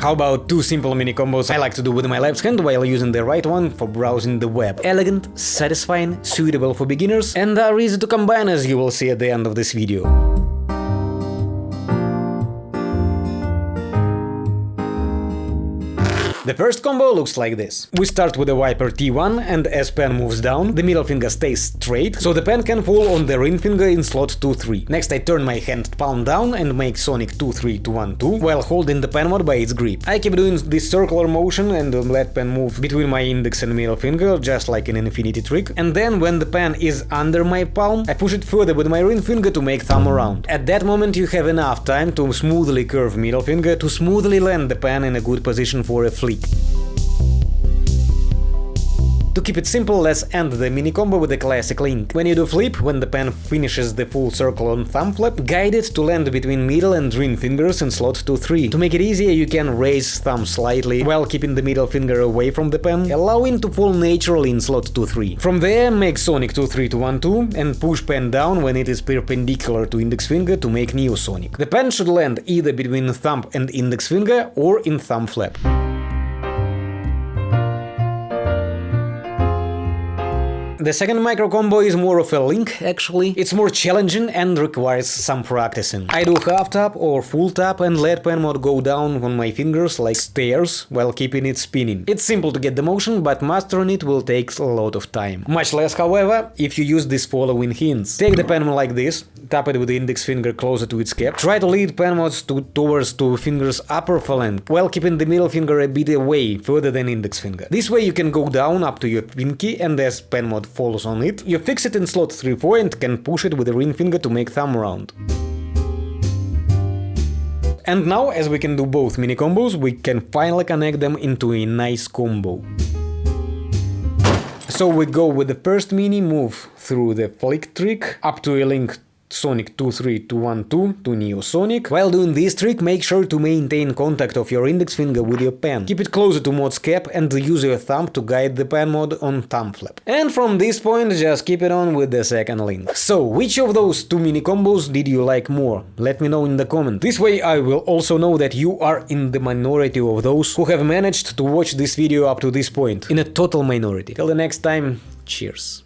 How about two simple mini combos I like to do with my left hand while using the right one for browsing the web. Elegant, satisfying, suitable for beginners and are easy to combine as you will see at the end of this video. The first combo looks like this. We start with the Viper T1 and as pen moves down, the middle finger stays straight, so the pen can fall on the ring finger in slot 2-3. Next I turn my hand palm down and make Sonic 2-3 to 1-2 while holding the pen mod by its grip. I keep doing this circular motion and let pen move between my index and middle finger, just like an infinity trick, and then when the pen is under my palm, I push it further with my ring finger to make thumb around. At that moment you have enough time to smoothly curve middle finger to smoothly land the pen in a good position for a flip to keep it simple, let's end the mini combo with a classic link. When you do flip, when the pen finishes the full circle on thumb flap, guide it to land between middle and ring fingers in slot 2-3. To make it easier, you can raise thumb slightly while keeping the middle finger away from the pen, allowing to fall naturally in slot 2-3. From there, make Sonic 2-3 to 1-2 and push pen down when it is perpendicular to index finger to make Neo Sonic. The pen should land either between thumb and index finger or in thumb flap. The second micro combo is more of a link, actually. It's more challenging and requires some practicing. I do half tap or full tap and let pen mod go down on my fingers like stairs while keeping it spinning. It's simple to get the motion, but mastering it will take a lot of time. Much less, however, if you use these following hints. Take the pen like this, tap it with the index finger closer to its cap. Try to lead pen mods to, towards two fingers upper phalanx, while keeping the middle finger a bit away, further than index finger. This way you can go down up to your pinky and as pen mod falls on it, you fix it in slot 3-4 and can push it with the ring finger to make thumb round. And now, as we can do both mini combos, we can finally connect them into a nice combo. So we go with the first mini move through the flick trick up to a link Sonic 23212 to Neo Sonic. While doing this trick, make sure to maintain contact of your index finger with your pen. Keep it closer to mod's cap and use your thumb to guide the pen mod on thumb flap. And from this point, just keep it on with the second link. So, which of those two mini combos did you like more? Let me know in the comment. This way I will also know that you are in the minority of those who have managed to watch this video up to this point. In a total minority. Till the next time, cheers.